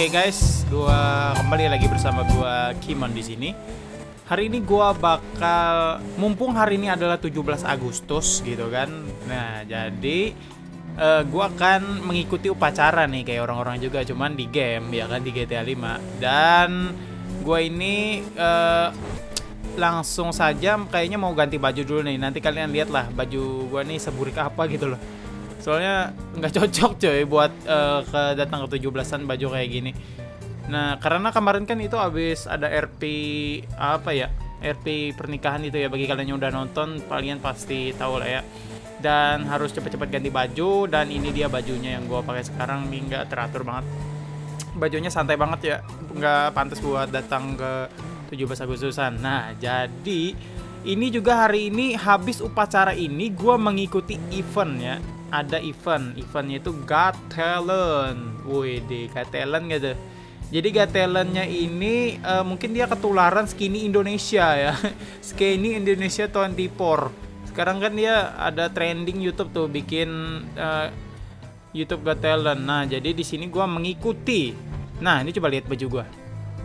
Oke guys, gua kembali lagi bersama gua Kimon di sini. Hari ini gua bakal mumpung hari ini adalah 17 Agustus gitu kan. Nah, jadi uh, gua akan mengikuti upacara nih kayak orang-orang juga cuman di game ya kan di GTA 5. Dan gua ini uh, langsung saja kayaknya mau ganti baju dulu nih. Nanti kalian lihat lah baju gua nih seburik apa gitu loh soalnya nggak cocok coy buat uh, ke datang ke 17-an baju kayak gini. Nah karena kemarin kan itu habis ada RP apa ya RP pernikahan itu ya bagi kalian yang udah nonton kalian pasti tahu lah ya. Dan harus cepet-cepet ganti baju dan ini dia bajunya yang gue pakai sekarang nih nggak teratur banget. Bajunya santai banget ya nggak pantas buat datang ke 17 Agustusan. Nah jadi ini juga hari ini habis upacara ini gue mengikuti event ya ada event. Eventnya itu Got Talent. Woi deh Got Talent gitu jadi Got Talentnya ini uh, mungkin dia ketularan skinny Indonesia ya. Skinny Indonesia 24 sekarang kan dia ada trending YouTube tuh bikin uh, YouTube Got Talent. Nah jadi di sini gua mengikuti. Nah ini coba lihat baju gua.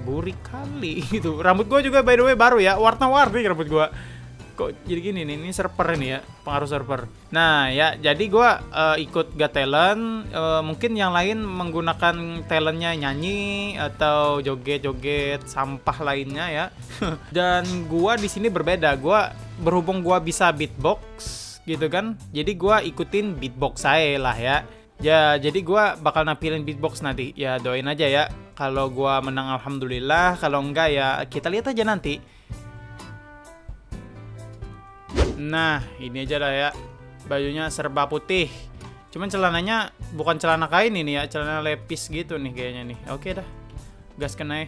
Burik kali gitu. Rambut gua juga by the way baru ya. Warna-warni rambut gua kok jadi gini nih ini server ini ya pengaruh server. Nah ya jadi gue uh, ikut gak talent uh, mungkin yang lain menggunakan talentnya nyanyi atau joget-joget sampah lainnya ya. Dan gue di sini berbeda gue berhubung gue bisa beatbox gitu kan jadi gue ikutin beatbox saya lah ya. Ya jadi gue bakal nampilin beatbox nanti ya doain aja ya. Kalau gue menang alhamdulillah kalau enggak ya kita lihat aja nanti Nah, ini aja lah ya. Bajunya serba putih. Cuman celananya bukan celana kain ini ya, celana lepis gitu nih kayaknya nih. Oke dah. Gas kena ya.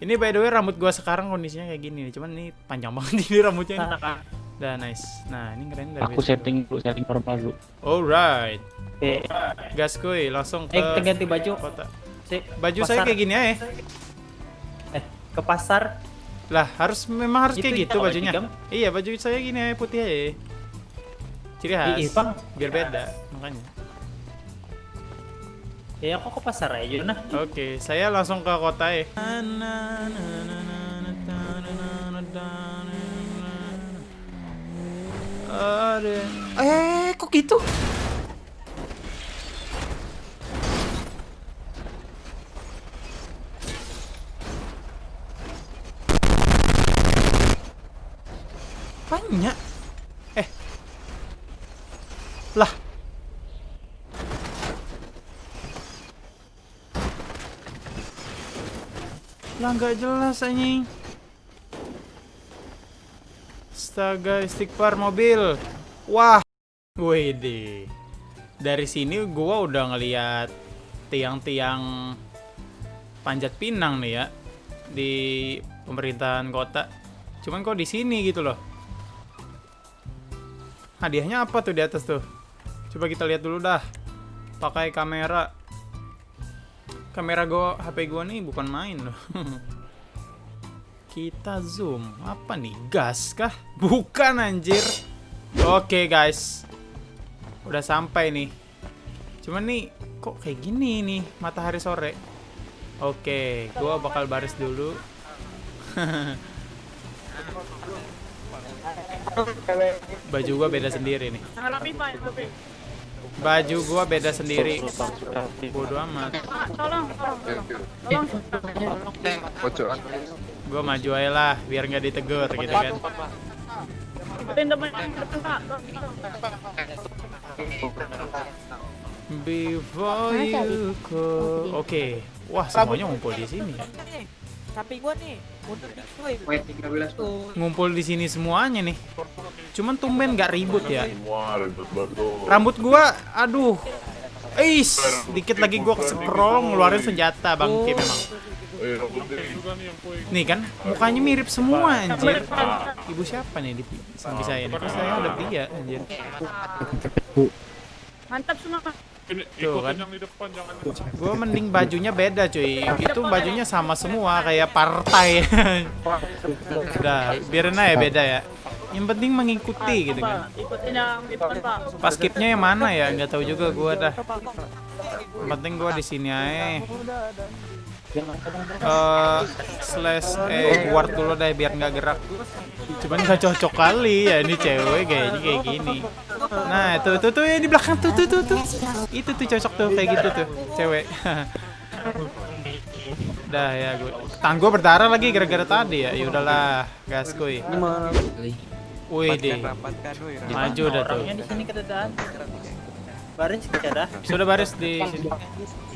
Ini by the way rambut gua sekarang kondisinya kayak gini nih. Cuman ini panjang banget ini rambutnya ini. Dah nice. Nah, ini keren dari Aku setting dulu, setting normal dulu. Alright. Eh, gas kuy, langsung ke eh ganti baju. kota. Baju pasar. saya kayak gini aja. Eh, ke pasar. Lah, harus memang harus Itu kayak gitu bajunya. digam. Iya, baju saya gini putih aja. Ciri khas. Ih, Bang. Biar beda, makanya. Ya aku ke pasar aja nah. Oke, saya langsung ke kota ya. Ada. Eh, kok gitu? Banyak. Eh. Lah. Lah nggak jelas anjing. Astaga, istighfar mobil. Wah. Wede. Dari sini gua udah ngeliat tiang-tiang panjat pinang nih ya di pemerintahan kota. Cuman kok di sini gitu loh. Hadiahnya apa tuh di atas tuh? Coba kita lihat dulu dah. Pakai kamera kamera gua HP gua nih bukan main loh. Kita zoom. Apa nih? Gas kah? Bukan anjir. Oke, guys. Udah sampai nih. Cuman nih kok kayak gini nih matahari sore. Oke, gua bakal baris dulu. Baju gua beda sendiri nih. Baju gua beda sendiri. Bodoh amat. Gua maju aja lah biar nggak ditegur gitu kan. Before you go. Oke. Wah, semuanya ngumpul di sini. ya. Samping gua nih, mundur dikit woi. Tuh. Ngumpul di sini semuanya nih. Cuman tumben nggak ribut ya. Rambut gua, aduh. Is, dikit lagi gua scroll ngeluarin senjata bangke memang. Eh, rambutnya Nih kan, mukanya mirip semua anjir. Ibu siapa nih di samping saya nih? Kok saya ada pria anjir. Mantap semua. Ini Tuh, kan. yang di depan jangan Gua mending bajunya beda cuy. Itu bajunya sama semua kayak partai. Udah, biarin aja beda ya. yang penting mengikuti gitu kan Ikutin yang depan pak. pas skipnya yang mana ya nggak tahu juga gua dah yang penting gua di sini aja eh slash eh guard dulu deh biar nggak gerak. Cuman nggak cocok kali ya ini cewek kayaknya kayak gini. Nah itu tuh tuh yang di belakang tuh tuh tuh tuh. Itu tuh cocok tuh kayak gitu tuh cewek. Dah ya gue tangan gue berdarah lagi gara-gara tadi ya. Ya udahlah gas kuy. Wih deh. maju dah tuh. Orangnya di sini keadaan. Baris keadaan. sudah baris di sini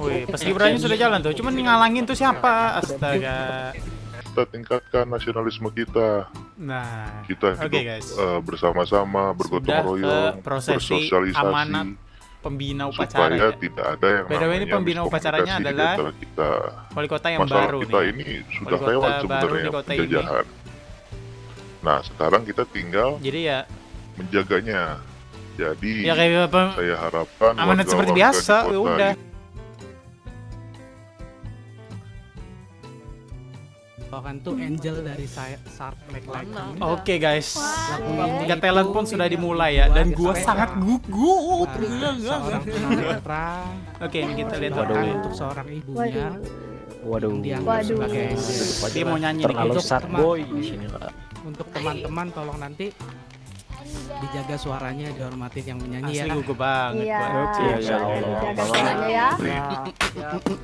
wih pas Gibrannya sudah jalan tuh cuman ngalangin tuh siapa astaga Kita tingkatkan nasionalisme kita. nah Kita hidup guys. eh, bersama-sama, bergotong Sudah royong, prosesi bersosialisasi, amanat pembina upacara supaya ya. tidak ada yang way, ini pembina upacaranya adalah kita. wali kota yang Masalah baru kita nih ini sudah Wali lewat kota baru sebenarnya di kota ini. penjajahan. Nah, sekarang kita tinggal jadi ya menjaganya. Jadi ya kayak apa saya harapkan amanat seperti biasa ya udah Bawakan tuh Angel dari saya Shark Lake Lightning. Oke guys, Lagu ini tiga talent pun sudah dimulai ya, dan gua sangat gugup. seorang tunanetra. Oke, ini kita lihat untuk seorang ibunya Waduh. dianggap Waduh. sebagai. Dia mau nyanyi. Terlalu Untuk sad teman- boy di sini lah. Untuk teman-teman tolong nanti dijaga suaranya dihormatin yang menyanyi Asli ya. gugup banget. Iya. gua. Iya, ya Allah. Ya.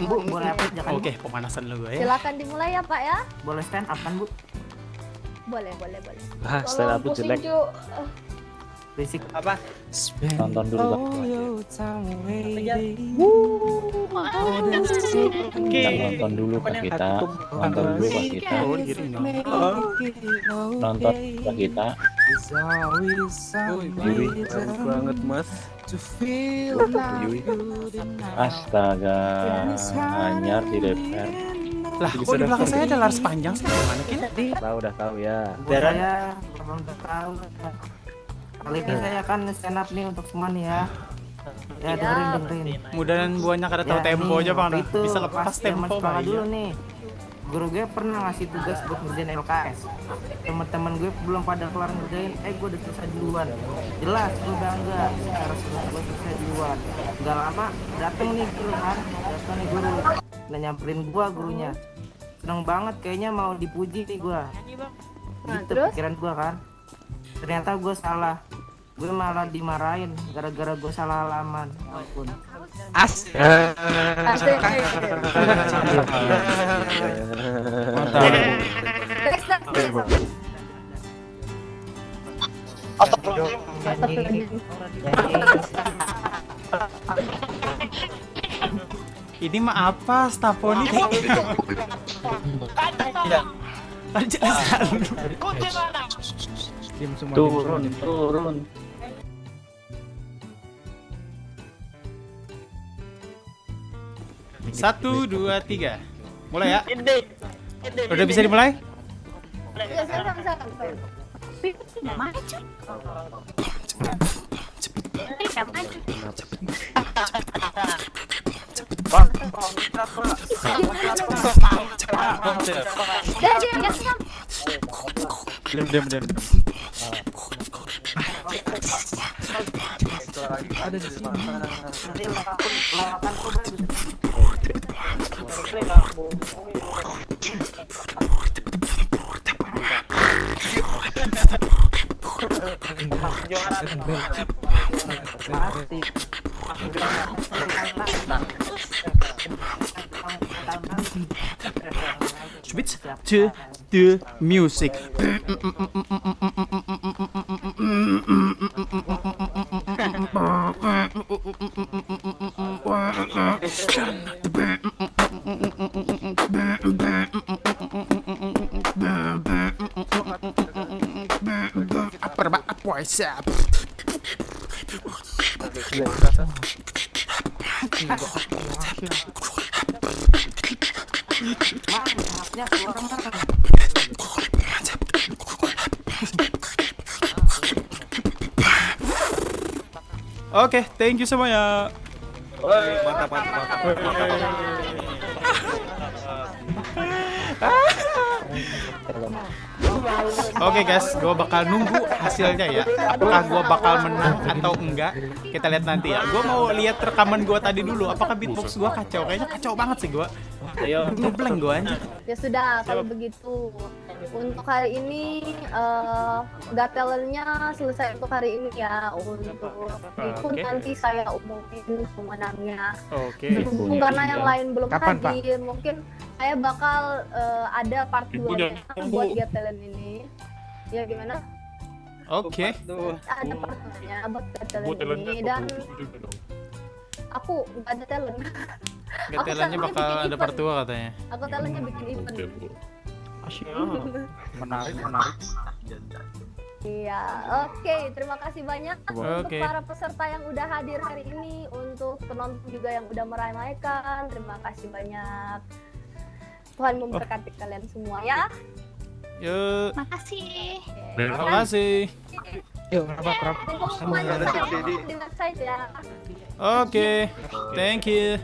Bu, boleh apa jangan Oke, pemanasan dulu gua ya. Silakan dimulai ya Pak ya. boleh stand up kan Bu? Boleh, boleh, boleh. Ah, stand up jelek. Ju. Eh. Apa? Nonton dulu, Bang. Kita nonton dulu Pak kita. Nonton dulu Pak kita. Nonton Pak kita. Yui. banget mas. Astaga. Anyar di DPR. Lah, kok di belakang saya ada laras panjang sih? Gimana Kin? Tahu udah tahu ya. Bu, saya belum tahu. Kali ini saya akan stand up nih untuk semua nih ya. Ya dengerin dengerin. Mudahan buahnya kada tahu Ya, tempo aja bang. Bisa pas lepas tempo bang. dulu nih. Guru gue pernah ngasih tugas buat ngerjain LKS. Temen-temen gue belum pada kelar ngerjain, eh gue udah selesai duluan. Jelas, gue bangga. Sekarang sudah gue selesai duluan. Gak lama, dateng nih guru kan. Dateng nih guru. Nah nyamperin gua gurunya. Seneng banget, kayaknya mau dipuji nih. Nah, Gitu terus? pikiran gua kan. Ternyata gue salah. Gue malah dimarahin gara-gara gue salah halaman. Ampun. Asik. Next, next, next. Ini mah apa? Stafoni? Turun, turun. Satu, dua, tiga. Mulai ya. Udah bisa dimulai? Diam, diam, diam. Ada di sini. Switch to the music. mana? Oke, thank you semuanya. Oke guys, gue bakal nunggu hasilnya ya. Apakah gue bakal menang atau enggak? Kita lihat nanti ya. Gue mau lihat rekaman gue tadi dulu. Apakah beatbox gue kacau? Kayaknya kacau banget sih gue. Ayo. Ngeblank gue anjir. Ya sudah, kalau begitu untuk hari ini eh Got Talent-nya selesai untuk hari ini ya. Untuk itu Oke. nanti saya umumin pemenangnya. Oke. Berhubung karena yang lain belum Kapan, Pak? hadir, mungkin saya bakal eh, ada part 2 buat Got Talent ini. Ya gimana? Oke. Ada part 2-nya buat Got Talent ini dan aku nggak ada talent. Getelannya sama bakal ada part event. 2 katanya. Aku talentnya bikin event. Menarik, menarik. Iya, oke. Terima kasih banyak untuk Oke. para peserta yang udah hadir hari ini, untuk penonton juga yang udah meramaikan. Terima kasih banyak. Tuhan memberkati kalian semua ya. Yuk. Makasih. Terima kasih. Yuk, kenapa? Semuanya. Oke. Thank you.